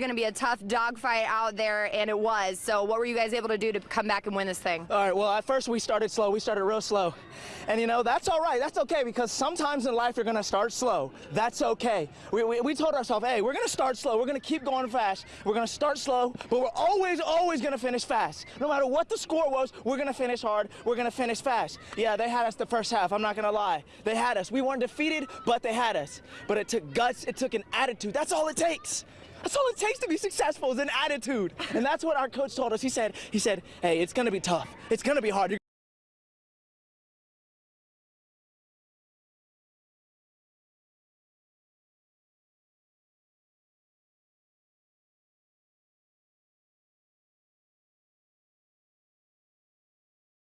going to be a tough dogfight out there, and it was. So, what were you guys able to do to come back and win this thing? All right, well, at first we started slow. We started real slow. And, you know, that's all right. That's okay because sometimes in life you're going to start slow. That's okay. We, we, we told ourselves, hey, we're going to start slow. We're going to keep going fast. We're going to start slow, but we're always, always going to finish fast. No matter what the score was, we're going to finish hard. We're going to finish fast. Yeah, they had us the first half. I'm not going to lie. They had us. We weren't defeated, but they had us. But it took guts. It took an attitude. That's all it takes. That's all it takes to be successful is an attitude. And that's what our coach told us. He said, he said, hey, it's gonna be tough. It's gonna be hard. You're